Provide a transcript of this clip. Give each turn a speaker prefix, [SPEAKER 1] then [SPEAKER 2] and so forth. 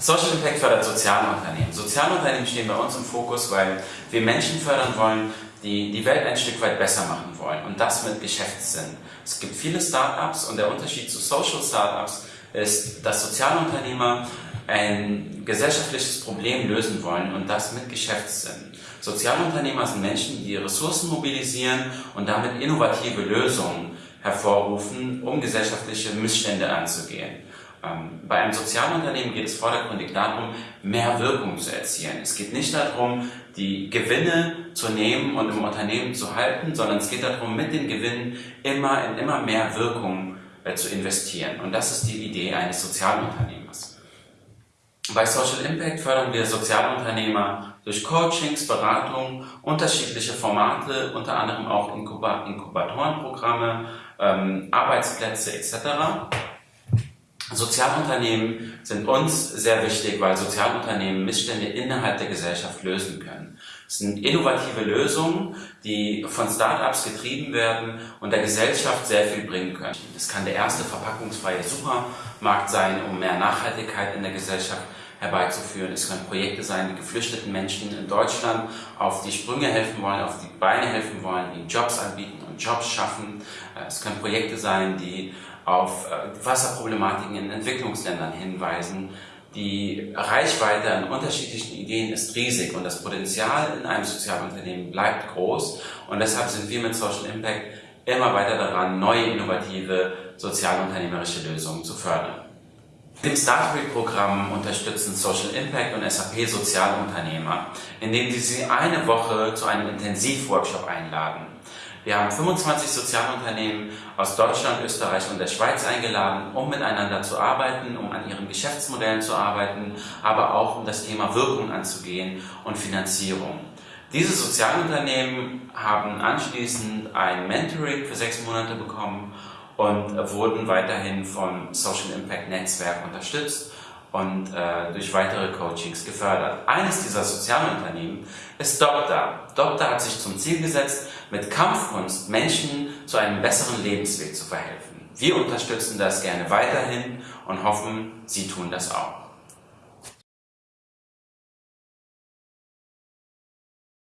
[SPEAKER 1] Social Impact fördert Sozialunternehmen. Sozialunternehmen stehen bei uns im Fokus, weil wir Menschen fördern wollen, die die Welt ein Stück weit besser machen wollen und das mit Geschäftssinn. Es gibt viele Startups und der Unterschied zu Social Startups ist, dass Sozialunternehmer ein gesellschaftliches Problem lösen wollen und das mit Geschäftssinn. Sozialunternehmer sind Menschen, die Ressourcen mobilisieren und damit innovative Lösungen hervorrufen, um gesellschaftliche Missstände anzugehen. Ähm, bei einem Sozialunternehmen geht es vordergründig darum, mehr Wirkung zu erzielen. Es geht nicht darum, die Gewinne zu nehmen und im Unternehmen zu halten, sondern es geht darum, mit den Gewinnen immer in immer mehr Wirkung äh, zu investieren. Und das ist die Idee eines Sozialunternehmers. Bei Social Impact fördern wir Sozialunternehmer durch Coachings, Beratungen, unterschiedliche Formate, unter anderem auch Inkubatorenprogramme, ähm, Arbeitsplätze etc. Sozialunternehmen sind uns sehr wichtig, weil Sozialunternehmen Missstände innerhalb der Gesellschaft lösen können. Es sind innovative Lösungen, die von Startups getrieben werden und der Gesellschaft sehr viel bringen können. Es kann der erste verpackungsfreie Supermarkt sein, um mehr Nachhaltigkeit in der Gesellschaft herbeizuführen. Es können Projekte sein, die geflüchteten Menschen in Deutschland auf die Sprünge helfen wollen, auf die Beine helfen wollen, ihnen Jobs anbieten und Jobs schaffen. Äh, es können Projekte sein, die auf äh, Wasserproblematiken in Entwicklungsländern hinweisen. Die Reichweite an unterschiedlichen Ideen ist riesig und das Potenzial in einem Sozialunternehmen bleibt groß und deshalb sind wir mit Social Impact immer weiter daran, neue innovative sozialunternehmerische Lösungen zu fördern. Im Startweek-Programm unterstützen Social Impact und SAP Sozialunternehmer, indem sie sie eine Woche zu einem Intensivworkshop einladen. Wir haben 25 Sozialunternehmen aus Deutschland, Österreich und der Schweiz eingeladen, um miteinander zu arbeiten, um an ihren Geschäftsmodellen zu arbeiten, aber auch um das Thema Wirkung anzugehen und Finanzierung. Diese Sozialunternehmen haben anschließend ein Mentoring für sechs Monate bekommen und wurden weiterhin vom Social Impact Netzwerk unterstützt und äh, durch weitere Coachings gefördert. Eines dieser Sozialunternehmen ist Dokta. Dokta hat sich zum Ziel gesetzt, mit Kampfkunst Menschen zu einem besseren Lebensweg zu verhelfen. Wir unterstützen das gerne weiterhin und hoffen, Sie tun das auch.